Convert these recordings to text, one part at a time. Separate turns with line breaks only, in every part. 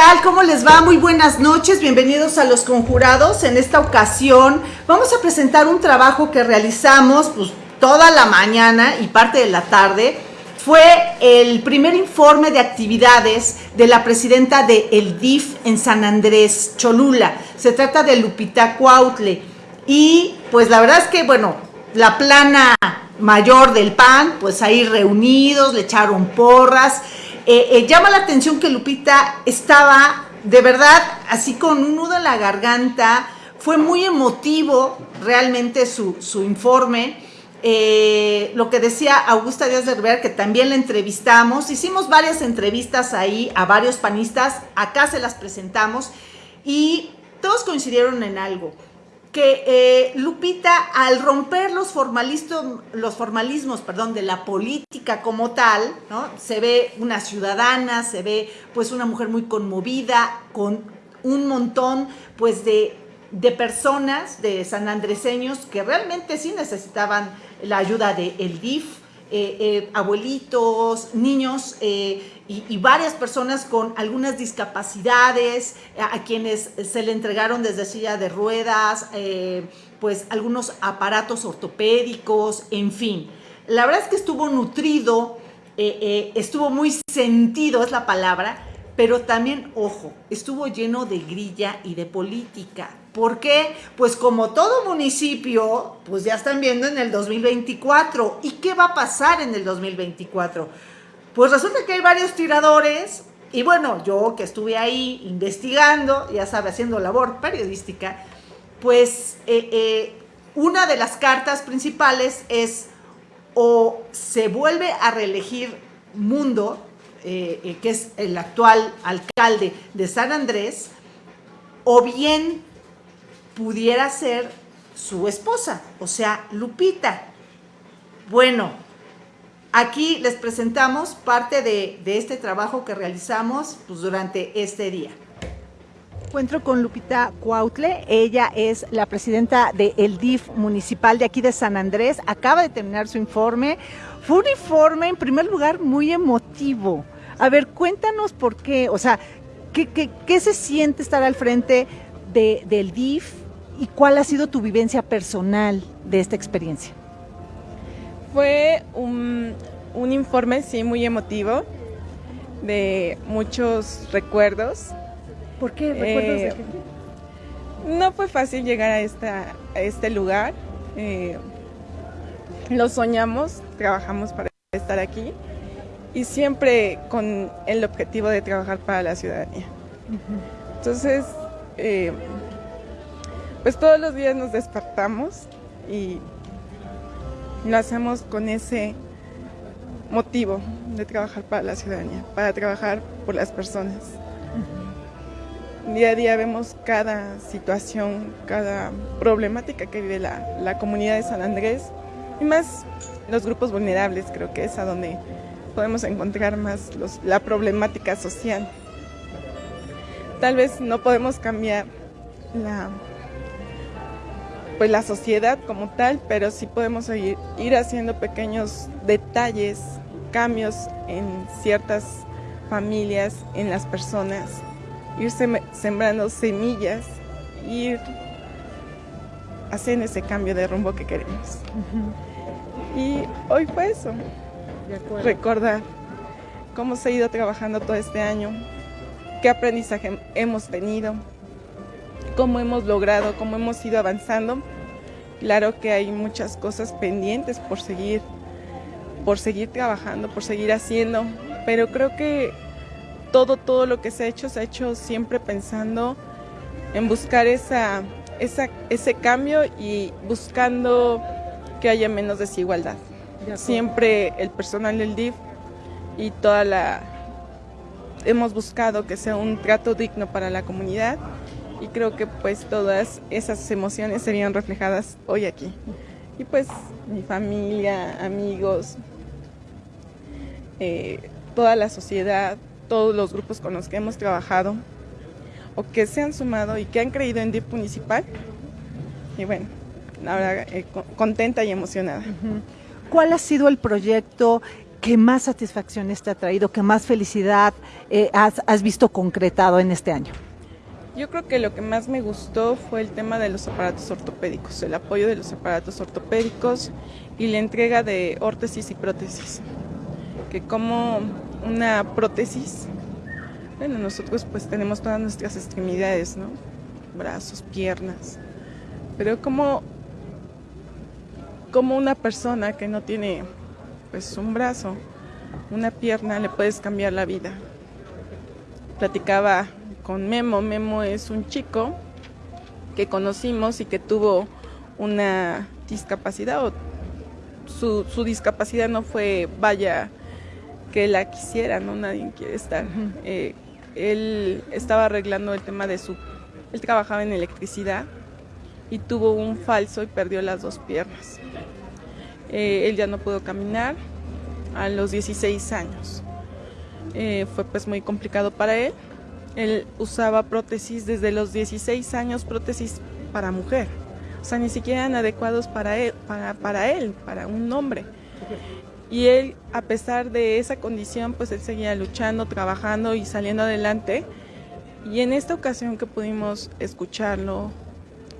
¿Qué tal? ¿Cómo les va? Muy buenas noches, bienvenidos a Los Conjurados. En esta ocasión vamos a presentar un trabajo que realizamos pues, toda la mañana y parte de la tarde. Fue el primer informe de actividades de la presidenta de El DIF en San Andrés, Cholula. Se trata de Lupita Cuautle. Y pues la verdad es que, bueno, la plana mayor del PAN, pues ahí reunidos, le echaron porras eh, eh, llama la atención que Lupita estaba de verdad así con un nudo en la garganta, fue muy emotivo realmente su, informe. Eh, lo que decía Augusta Díaz de Rivera, que también la entrevistamos, hicimos varias entrevistas ahí a varios panistas, acá se las presentamos. Y todos coincidieron en algo que eh, Lupita, al romper los, los formalismos perdón, de la política como tal, ¿no? se ve una ciudadana, se ve pues una mujer muy conmovida, con un montón pues de, de personas, de sanandreseños, que realmente sí necesitaban la ayuda del el DIF, eh, eh, abuelitos, niños eh, y, varias personas con algunas discapacidades, a, quienes se le entregaron desde silla de ruedas, pues algunos aparatos ortopédicos, en fin. La verdad es que estuvo nutrido, estuvo muy sentido, es la palabra, pero también, ojo, estuvo lleno de grilla y de política. ¿Por qué? Pues como todo municipio, pues ya están viendo en el 2024. ¿Y qué va a pasar en el 2024? Pues resulta que hay varios tiradores y bueno, yo que estuve ahí investigando, ya sabe, haciendo labor periodística, pues eh, eh, una de las cartas principales es o se vuelve a reelegir Mundo, eh, que es el actual alcalde de San Andrés, o bien pudiera ser su esposa, o sea, Lupita. Bueno, aquí les presentamos parte de, este trabajo que realizamos pues, durante este día. Encuentro con Lupita Cuautle, ella es la presidenta del DIF municipal de aquí de San Andrés, acaba de terminar su informe. Fue un informe, en primer lugar, muy emotivo. A ver, cuéntanos por qué, o sea, ¿qué, qué, se siente estar al frente del DIF? ¿Y cuál ha sido tu vivencia personal de esta experiencia?
Fue un, informe, sí, muy emotivo, de muchos recuerdos.
¿Por qué? ¿Recuerdos de eh,
qué? No fue fácil llegar a, esta, a este lugar. Eh, lo soñamos, trabajamos para estar aquí y siempre con el objetivo de trabajar para la ciudadanía. Entonces, eh, pues todos los días nos despertamos y lo hacemos con ese motivo de trabajar para la ciudadanía, para trabajar por las personas. Día a día vemos cada situación, cada problemática que vive la, comunidad de San Andrés y más los grupos vulnerables, creo que es a donde podemos encontrar más la problemática social. Tal vez no podemos cambiar la pues la sociedad como tal, pero sí podemos ir, ir haciendo pequeños detalles, cambios en ciertas familias, en las personas, ir sembrando semillas, ir haciendo ese cambio de rumbo que queremos. Y hoy fue eso, recordar cómo se ha ido trabajando todo este año, qué aprendizaje hemos tenido, cómo hemos logrado, cómo hemos ido avanzando. Claro que hay muchas cosas pendientes por seguir, por seguir trabajando, por seguir haciendo, pero creo que todo, todo lo que se ha hecho, se ha hecho siempre pensando en buscar esa, ese cambio y buscando que haya menos desigualdad. siempre el personal del DIF y toda la... Hemos buscado que sea un trato digno para la comunidad y creo que pues todas esas emociones serían reflejadas hoy aquí. Y pues mi familia, amigos, eh, toda la sociedad, todos los grupos con los que hemos trabajado o que se han sumado y que han creído en DIP Municipal. Y bueno, ahora eh, contenta y emocionada.
¿Cuál ha sido el proyecto que más satisfacciones te ha traído, que más felicidad eh, has visto concretado en este año?
Yo creo que lo que más me gustó fue el tema de los aparatos ortopédicos, el apoyo de los aparatos ortopédicos y la entrega de órtesis y prótesis. Que como una prótesis, bueno, nosotros pues tenemos todas nuestras extremidades, ¿no? Brazos, piernas, pero como, como una persona que no tiene pues un brazo, una pierna, le puedes cambiar la vida. Platicaba con Memo. Memo es un chico que conocimos y que tuvo una discapacidad o su, su discapacidad no fue, vaya, que la quisiera, ¿no? Nadie quiere estar. Eh, él estaba arreglando el tema de su... Él trabajaba en electricidad y tuvo un falso y perdió las dos piernas. Eh, él ya no pudo caminar a los 16 años. Eh, fue pues muy complicado para él. Él usaba prótesis desde los 16 años, prótesis para mujer. O sea, ni siquiera eran adecuados para él, para, para él, para un hombre. Y él, a pesar de esa condición, pues él seguía luchando, trabajando y saliendo adelante. Y en esta ocasión que pudimos escucharlo,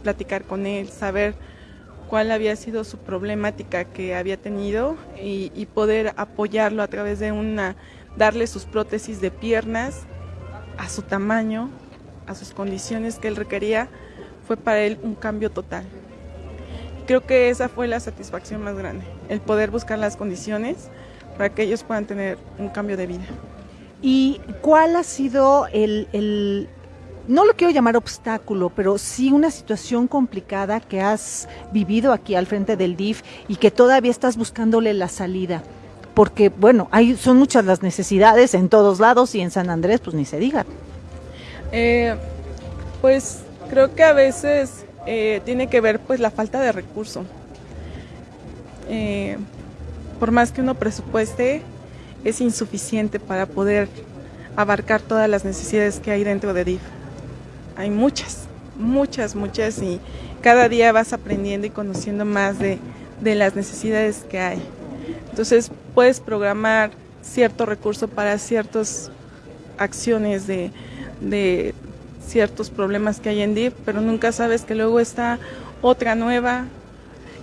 platicar con él, saber cuál había sido su problemática que había tenido y, y poder apoyarlo a través de una, darle sus prótesis de piernas a su tamaño, a sus condiciones que él requería, fue para él un cambio total. Creo que esa fue la satisfacción más grande, el poder buscar las condiciones para que ellos puedan tener un cambio de vida.
¿Y cuál ha sido el, el no lo quiero llamar obstáculo, pero sí una situación complicada que has vivido aquí al frente del DIF y que todavía estás buscándole la salida? Porque bueno, hay, son muchas las necesidades en todos lados y en San Andrés pues ni se diga.
Eh, pues creo que a veces eh, tiene que ver pues la falta de recurso. Eh, por más que uno presupueste, es insuficiente para poder abarcar todas las necesidades que hay dentro de DIF. Hay muchas, muchas, muchas y cada día vas aprendiendo y conociendo más de, de las necesidades que hay. Entonces puedes programar cierto recurso para ciertas acciones de, de ciertos problemas que hay en DIF, pero nunca sabes que luego está otra nueva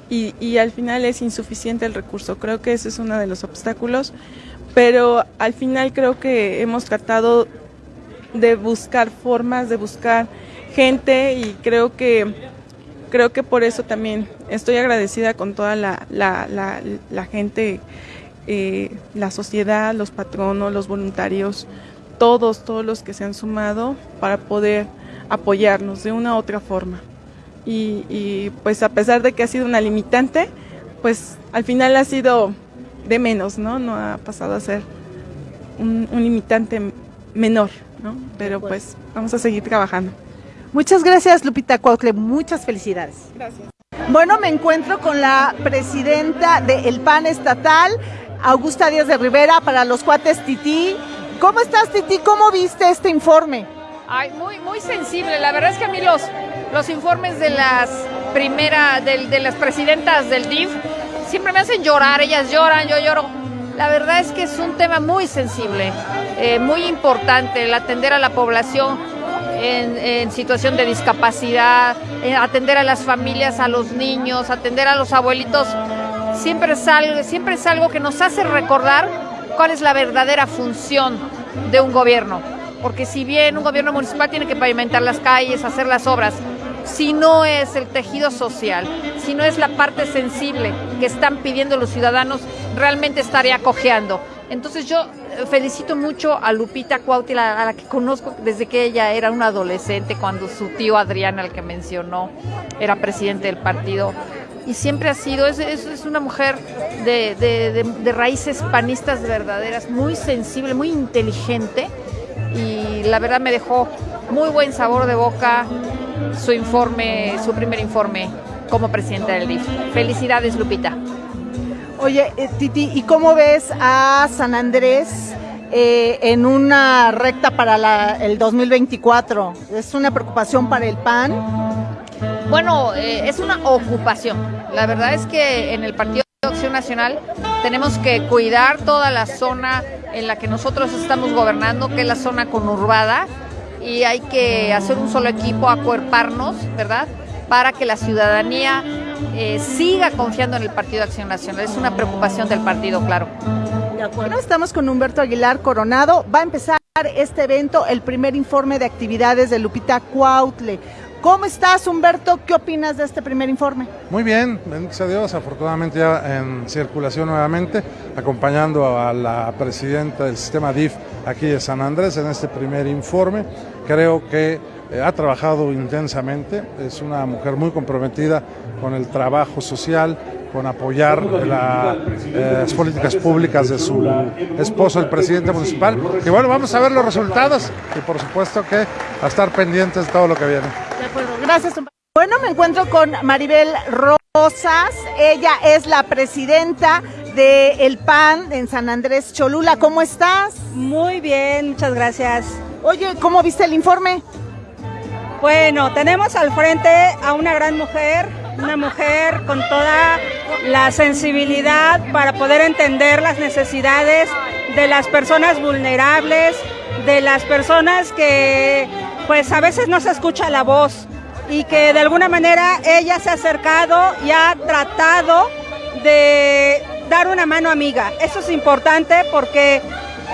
y, al final es insuficiente el recurso. Creo que ese es uno de los obstáculos, pero al final creo que hemos tratado de buscar formas, de buscar gente y creo que creo que por eso también estoy agradecida con toda la, la, la gente, eh, la sociedad, los patronos, los voluntarios, todos, todos los que se han sumado para poder apoyarnos de una u otra forma. Y, y, pues a pesar de que ha sido una limitante, pues al final ha sido de menos, ¿no? No ha pasado a ser un, un limitante menor, ¿no? Pero pues vamos a seguir trabajando.
Muchas gracias, Lupita Cuautle. Muchas felicidades.
Gracias.
Bueno, me encuentro con la presidenta del PAN estatal, Augusta Díaz de Rivera, para los cuates Titi. ¿Cómo estás, Titi? ¿Cómo viste este informe?
Ay, muy, muy sensible. La verdad es que a mí los, los informes de las primera, de, de las presidentas del DIF siempre me hacen llorar. Ellas lloran, yo lloro. La verdad es que es un tema muy sensible, eh, muy importante, el atender a la población en, situación de discapacidad, en atender a las familias, a los niños, atender a los abuelitos, siempre es, algo, siempre es algo que nos hace recordar cuál es la verdadera función de un gobierno. Porque si bien un gobierno municipal tiene que pavimentar las calles, hacer las obras, si no es el tejido social, si no es la parte sensible que están pidiendo los ciudadanos, realmente estaría cojeando. Entonces yo felicito mucho a Lupita Cuautla, a la que conozco desde que ella era una adolescente, cuando su tío Adrián, al que mencionó, era presidente del partido. Y siempre ha sido, es, es, es una mujer de, de, de, de, raíces panistas verdaderas, muy sensible, muy inteligente. Y la verdad me dejó muy buen sabor de boca su informe, su primer informe como presidenta del DIF. Felicidades, Lupita.
Oye, eh, Titi, ¿y cómo ves a San Andrés eh, en una recta para la, el 2024? ¿Es una preocupación para el PAN?
Bueno, eh, es una ocupación. La verdad es que en el Partido Acción Nacional, tenemos que cuidar toda la zona en la que nosotros estamos gobernando, que es la zona conurbada, y hay que hacer un solo equipo, acuerparnos, ¿verdad? Para que la ciudadanía eh, siga confiando en el Partido Acción Nacional. Es una preocupación del partido, claro.
De acuerdo. Estamos con Humberto Aguilar Coronado. Va a empezar este evento, el primer informe de actividades de Lupita Cuautle. ¿Cómo estás, Humberto? ¿Qué opinas de este primer informe?
Muy bien, bendito a Dios, afortunadamente ya en circulación nuevamente, acompañando a la presidenta del sistema DIF aquí de San Andrés en este primer informe. Creo que eh, ha trabajado intensamente, es una mujer muy comprometida con el trabajo social, con apoyar eh, las políticas públicas de su esposo, el presidente municipal. Y bueno, vamos a ver los resultados y por supuesto que a estar pendientes de todo lo que viene.
De acuerdo, gracias. Bueno, me encuentro con Maribel Rosas, ella es la presidenta de El PAN en San Andrés Cholula. ¿Cómo estás?
Muy bien, muchas gracias.
Oye, ¿cómo viste el informe?
Bueno, tenemos al frente a una gran mujer, una mujer con toda la sensibilidad para poder entender las necesidades de las personas vulnerables, de las personas que pues a veces no se escucha la voz y que de alguna manera ella se ha acercado y ha tratado de dar una mano amiga. Eso es importante porque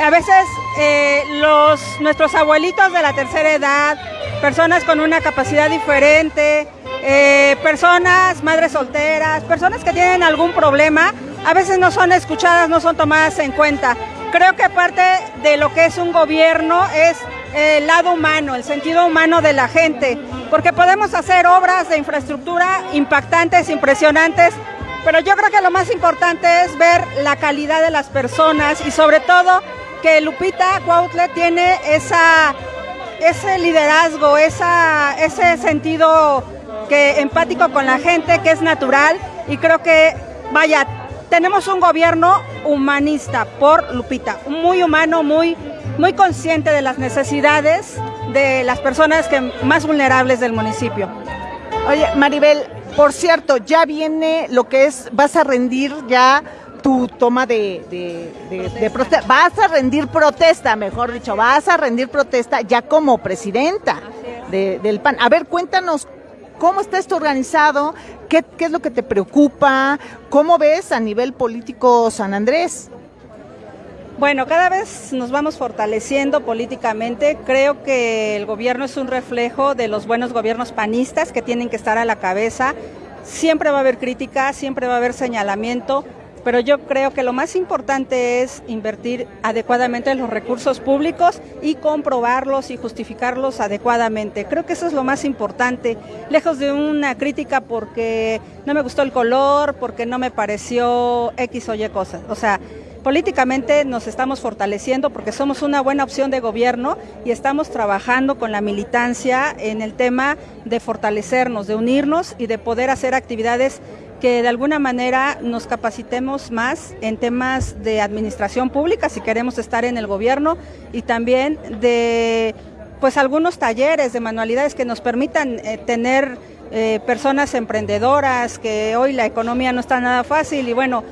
a veces eh, los, nuestros abuelitos de la tercera edad, personas con una capacidad diferente, eh, personas, madres solteras, personas que tienen algún problema, a veces no son escuchadas, no son tomadas en cuenta. Creo que parte de lo que es un gobierno es el lado humano, el sentido humano de la gente, porque podemos hacer obras de infraestructura impactantes, impresionantes, pero yo creo que lo más importante es ver la calidad de las personas y sobre todo que Lupita Cuautle tiene esa ese liderazgo, esa, ese sentido que empático con la gente, que es natural, y creo que, vaya, tenemos un gobierno humanista por Lupita, muy humano, muy, muy consciente de las necesidades de las personas que, más vulnerables del municipio.
Oye, Maribel, por cierto, ya viene lo que es, vas a rendir ya tu toma de, de, protesta. Vas a rendir protesta, mejor dicho, vas a rendir protesta ya como presidenta del PAN. A ver, cuéntanos cómo está esto organizado, ¿Qué, es lo que te preocupa, cómo ves a nivel político San Andrés.
Bueno, cada vez nos vamos fortaleciendo políticamente. Creo que el gobierno es un reflejo de los buenos gobiernos panistas que tienen que estar a la cabeza. Siempre va a haber crítica, siempre va a haber señalamiento, pero yo creo que lo más importante es invertir adecuadamente los recursos públicos y comprobarlos y justificarlos adecuadamente. Creo que eso es lo más importante, lejos de una crítica porque no me gustó el color, porque no me pareció X o Y cosas. O sea, políticamente nos estamos fortaleciendo porque somos una buena opción de gobierno y estamos trabajando con la militancia en el tema de fortalecernos, de unirnos y de poder hacer actividades que de alguna manera nos capacitemos más en temas de administración pública si queremos estar en el gobierno y también de pues algunos talleres de manualidades que nos permitan eh, tener eh, personas emprendedoras, que hoy la economía no está nada fácil y bueno,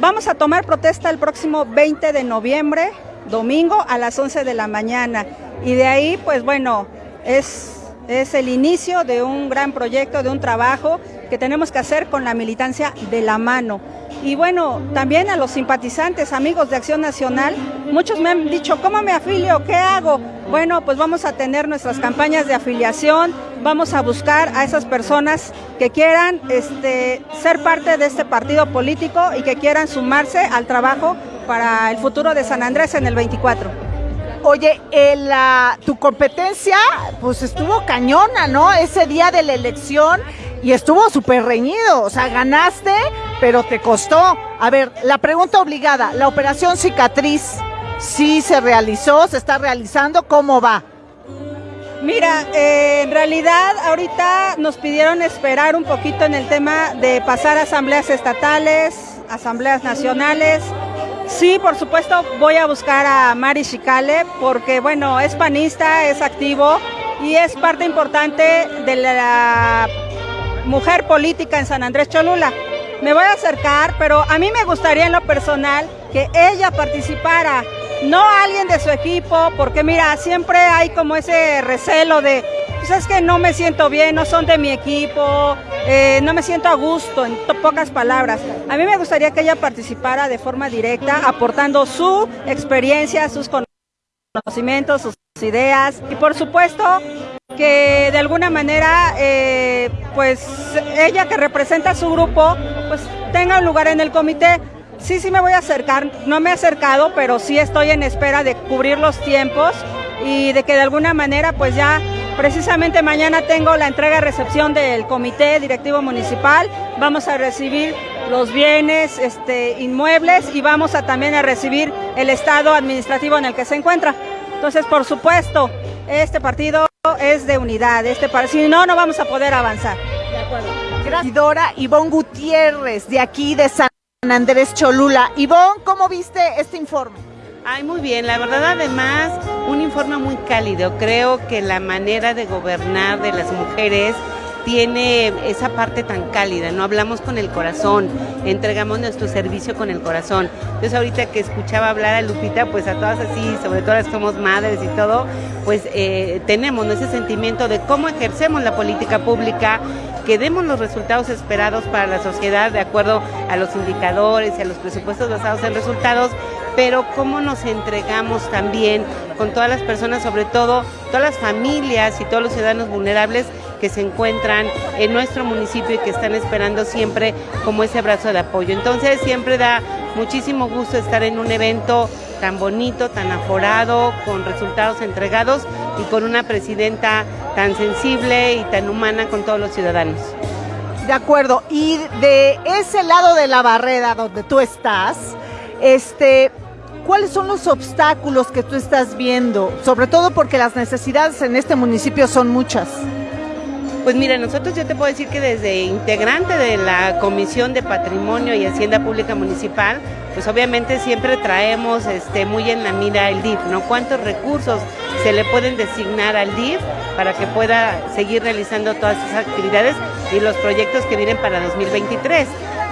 vamos a tomar protesta el próximo 20 de noviembre, domingo a las 11 de la mañana. Y de ahí pues bueno, es es el inicio de un gran proyecto, de un trabajo que tenemos que hacer con la militancia de la mano. Y bueno, también a los simpatizantes, amigos de Acción Nacional, muchos me han dicho, ¿cómo me afilio? ¿Qué hago? Bueno, pues vamos a tener nuestras campañas de afiliación, vamos a buscar a esas personas que quieran este, ser parte de este partido político y que quieran sumarse al trabajo para el futuro de San Andrés en el 24.
Oye, tu competencia pues estuvo cañona, ¿no? Ese día de la elección y estuvo súper reñido, o sea, ganaste, pero te costó. A ver, la pregunta obligada, la operación cicatriz, ¿sí se realizó, se está realizando? ¿Cómo va?
Mira, eh, en realidad ahorita nos pidieron esperar un poquito en el tema de pasar a asambleas estatales, asambleas nacionales, Sí, por supuesto, voy a buscar a Mari Chicale porque, bueno, es panista, es activo y es parte importante de la mujer política en San Andrés Cholula. me voy a acercar, pero a mí me gustaría en lo personal que ella participara, no alguien de su equipo, porque mira, siempre hay como ese recelo de, es que no me siento bien, no son de mi equipo, eh, no me siento a gusto, en pocas palabras. A mí me gustaría que ella participara de forma directa, aportando su experiencia, sus conocimientos, sus ideas y por supuesto que de alguna manera, eh, pues ella que representa a su grupo, pues tenga un lugar en el comité. Sí, sí me voy a acercar, no me he acercado, pero sí estoy en espera de cubrir los tiempos y de que de alguna manera pues ya precisamente mañana tengo la entrega y recepción del comité directivo municipal, vamos a recibir los bienes este, inmuebles y vamos a también a recibir el estado administrativo en el que se encuentra. Entonces, por supuesto, este partido es de unidad, este si no, no vamos a poder avanzar. De
acuerdo. Gracias. Dora Ivonne Gutiérrez, de aquí de San Andrés Cholula. Ivonne, ¿cómo viste este informe?
Ay, muy bien, la verdad además un informe muy cálido. Creo que la manera de gobernar de las mujeres tiene esa parte tan cálida, no hablamos con el corazón, entregamos nuestro servicio con el corazón. Entonces ahorita que escuchaba hablar a Lupita, pues a todas así, sobre todo las que somos madres y todo, pues eh, tenemos ese sentimiento de cómo ejercemos la política pública, que demos los resultados esperados para la sociedad de acuerdo a los indicadores y a los presupuestos basados en resultados, pero cómo nos entregamos también con todas las personas, sobre todo todas las familias y todos los ciudadanos vulnerables que se encuentran en nuestro municipio y que están esperando siempre como ese brazo de apoyo. Entonces siempre da muchísimo gusto estar en un evento tan bonito, tan aforado, con resultados entregados y con una presidenta tan sensible y tan humana con todos los ciudadanos.
De acuerdo, y de ese lado de la barrera donde tú estás, este, ¿cuáles son los obstáculos que tú estás viendo? Sobre todo porque las necesidades en este municipio son muchas.
Pues mira, nosotros yo te puedo decir que desde integrante de la Comisión de Patrimonio y Hacienda Pública Municipal, pues obviamente siempre traemos este, muy en la mira el DIF, ¿no? ¿Cuántos recursos se le pueden designar al DIF para que pueda seguir realizando todas esas actividades y los proyectos que vienen para 2023?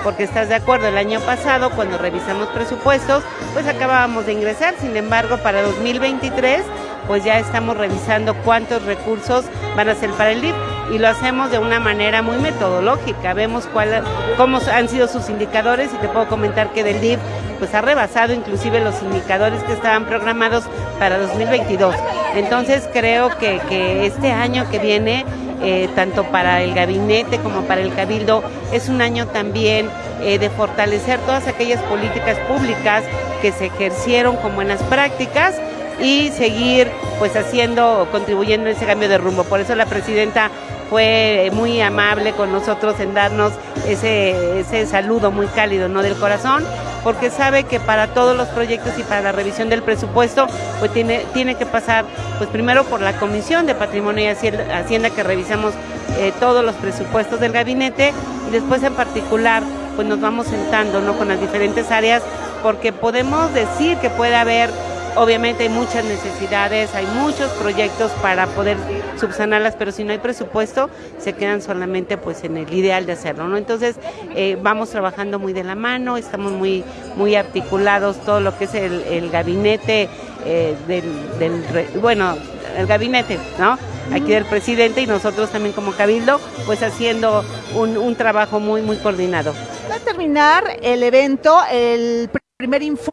Porque estás de acuerdo, el año pasado cuando revisamos presupuestos, pues acabábamos de ingresar, sin embargo para 2023 pues ya estamos revisando cuántos recursos van a ser para el DIF y lo hacemos de una manera muy metodológica. Vemos cuál, cómo han sido sus indicadores y te puedo comentar que del DIF pues ha rebasado inclusive los indicadores que estaban programados para 2022. Entonces creo que, que este año que viene, eh, tanto para el gabinete como para el cabildo, es un año también eh, de fortalecer todas aquellas políticas públicas que se ejercieron con buenas prácticas y seguir pues haciendo, contribuyendo en ese cambio de rumbo. Por eso la presidenta fue muy amable con nosotros en darnos ese, ese saludo muy cálido, ¿no? Del corazón, porque sabe que para todos los proyectos y para la revisión del presupuesto, pues tiene, tiene que pasar, pues primero por la Comisión de Patrimonio y Hacienda, que revisamos eh, todos los presupuestos del gabinete, y después en particular, pues nos vamos sentando, ¿no? Con las diferentes áreas, porque podemos decir que puede haber Obviamente hay muchas necesidades, hay muchos proyectos para poder subsanarlas, pero si no hay presupuesto, se quedan solamente pues en el ideal de hacerlo, ¿no? Entonces, eh, vamos trabajando muy de la mano, estamos muy, muy articulados, todo lo que es el, gabinete eh, del, bueno, el gabinete, ¿no? Aquí del presidente y nosotros también como cabildo, pues haciendo un, trabajo muy, muy coordinado.
Va a terminar el evento, el primer informe.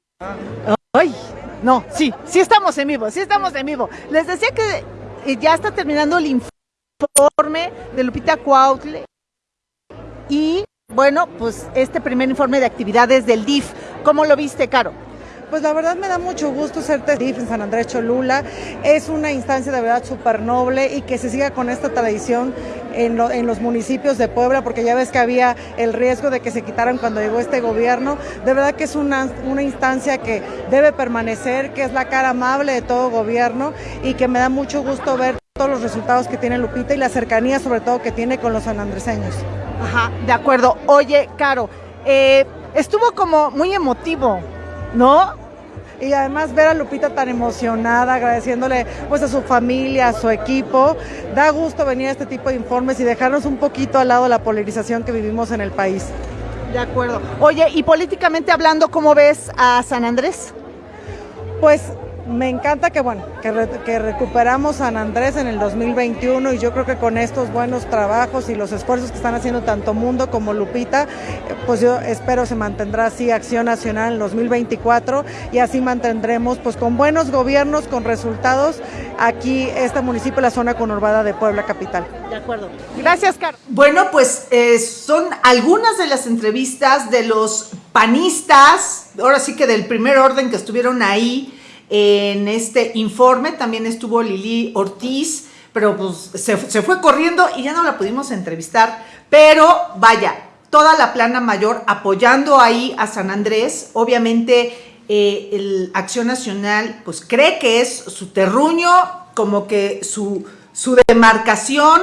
¡Ay! No, sí, sí estamos en vivo, sí estamos en vivo. Les decía que eh, ya está terminando el informe de Lupita Cuautle y bueno, pues este primer informe de actividades del DIF. ¿Cómo lo viste, Caro?
Pues la verdad me da mucho gusto ser DIF en San Andrés Cholula. Es una instancia de verdad súper noble y que se siga con esta tradición en, los municipios de Puebla, porque ya ves que había el riesgo de que se quitaran cuando llegó este gobierno. De verdad que es una, una instancia que debe permanecer, que es la cara amable de todo gobierno y que me da mucho gusto ver todos los resultados que tiene Lupita y la cercanía sobre todo que tiene con los sanandreseños.
Ajá, de acuerdo. Oye, Caro, eh, estuvo como muy emotivo ¿no?
Y además ver a Lupita tan emocionada, agradeciéndole pues a su familia, a su equipo, da gusto venir a este tipo de informes y dejarnos un poquito al lado la polarización que vivimos en el país.
De acuerdo. Oye, y políticamente hablando, ¿cómo ves a San Andrés?
Pues me encanta que, bueno, que, recuperamos San Andrés en el 2021 y yo creo que con estos buenos trabajos y los esfuerzos que están haciendo tanto Mundo como Lupita, pues yo espero se mantendrá así Acción Nacional en 2024 y así mantendremos pues con buenos gobiernos, con resultados aquí este municipio, la zona conurbada de Puebla Capital.
De acuerdo. Gracias, Carlos. Bueno, pues eh, son algunas de las entrevistas de los panistas, ahora sí que del primer orden que estuvieron ahí en este informe también estuvo Lili Ortiz, pero pues se, fue corriendo y ya no la pudimos entrevistar. Pero vaya, toda la plana mayor apoyando ahí a San Andrés. Obviamente eh, el Acción Nacional pues cree que es su terruño, como que su, su demarcación,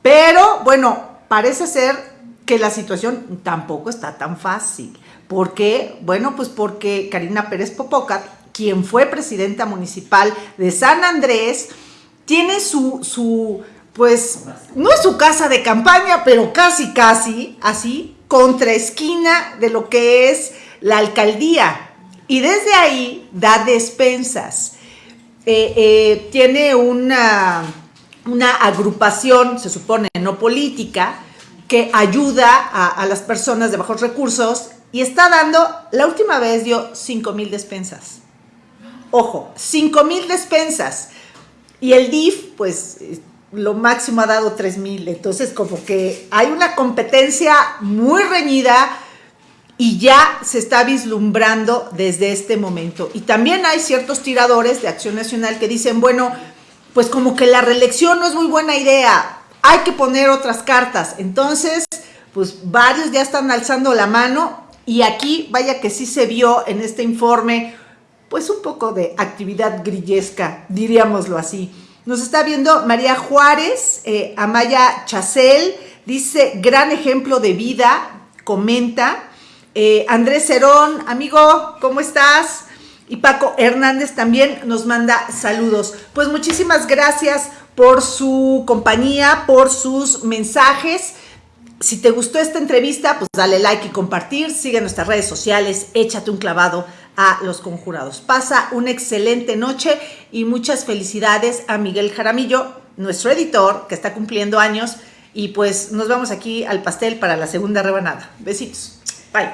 pero bueno, parece ser que la situación tampoco está tan fácil. ¿Por qué? Bueno, pues porque Karina Pérez Popocat quien fue presidenta municipal de San Andrés, tiene su, su, pues, no es su casa de campaña, pero casi, casi, así, contra esquina de lo que es la alcaldía. Y desde ahí da despensas. Eh, eh, tiene una, una agrupación, se supone, no política, que ayuda a, a, las personas de bajos recursos y está dando, la última vez dio 5 mil despensas. Ojo, 5 mil despensas. Y el DIF, pues lo máximo ha dado 3 mil. Entonces, como que hay una competencia muy reñida y ya se está vislumbrando desde este momento. Y también hay ciertos tiradores de Acción Nacional que dicen, bueno, pues como que la reelección no es muy buena idea, hay que poner otras cartas. Entonces, pues varios ya están alzando la mano y aquí vaya que sí se vio en este informe pues un poco de actividad grillesca, diríamoslo así. Nos está viendo María Juárez, eh, Amaya Chacel, dice, gran ejemplo de vida, comenta. Eh, Andrés Cerón, amigo, ¿cómo estás? Y Paco Hernández también nos manda saludos. Pues muchísimas gracias por su compañía, por sus mensajes. Si te gustó esta entrevista, pues dale like y compartir. Sigue nuestras redes sociales, échate un clavado a los conjurados. Pasa una excelente noche y muchas felicidades a Miguel Jaramillo, nuestro editor, que está cumpliendo años. Y pues nos vamos aquí al pastel para la segunda rebanada. Besitos. Bye.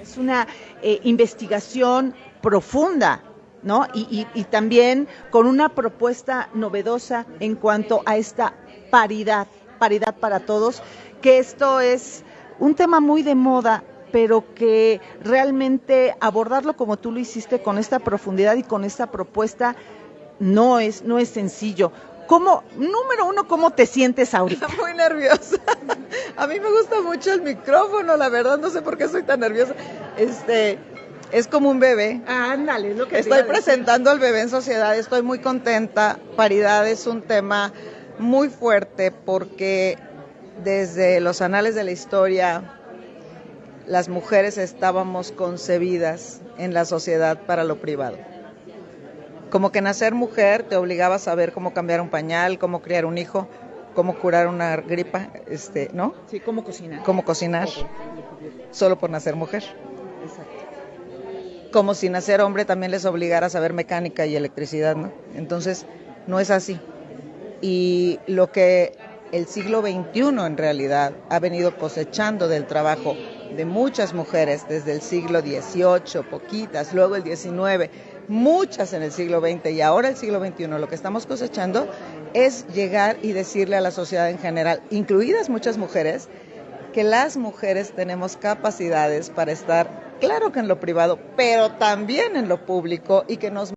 Es una eh, investigación profunda, ¿no? Y, y también con una propuesta novedosa en cuanto a esta paridad, paridad para todos, que esto es un tema muy de moda pero que realmente abordarlo como tú lo hiciste con esta profundidad y con esta propuesta no es, no es sencillo. ¿Cómo, número uno, cómo te sientes ahorita?
Muy nerviosa. A mí me gusta mucho el micrófono, la verdad, no sé por qué soy tan nerviosa. Este, es como un bebé.
ándale, lo que
Estoy presentando al bebé en sociedad, estoy muy contenta. Paridad es un tema muy fuerte porque desde los anales de la historia las mujeres estábamos concebidas en la sociedad para lo privado. Como que nacer mujer te obligaba a saber cómo cambiar un pañal, cómo criar un hijo, cómo curar una gripa, este, ¿no?
Sí, cómo cocinar.
Cómo cocinar, solo por nacer mujer. Exacto. Como si nacer hombre también les obligara a saber mecánica y electricidad, ¿no? Entonces, no es así. Y lo que el siglo XXI en realidad ha venido cosechando del trabajo de muchas mujeres desde el siglo XVIII, poquitas, luego el XIX, muchas en el siglo XX y ahora el siglo XXI, lo que estamos cosechando es llegar y decirle a la sociedad en general, incluidas muchas mujeres, que las mujeres tenemos capacidades para estar, claro que en lo privado, pero también en lo público y que nos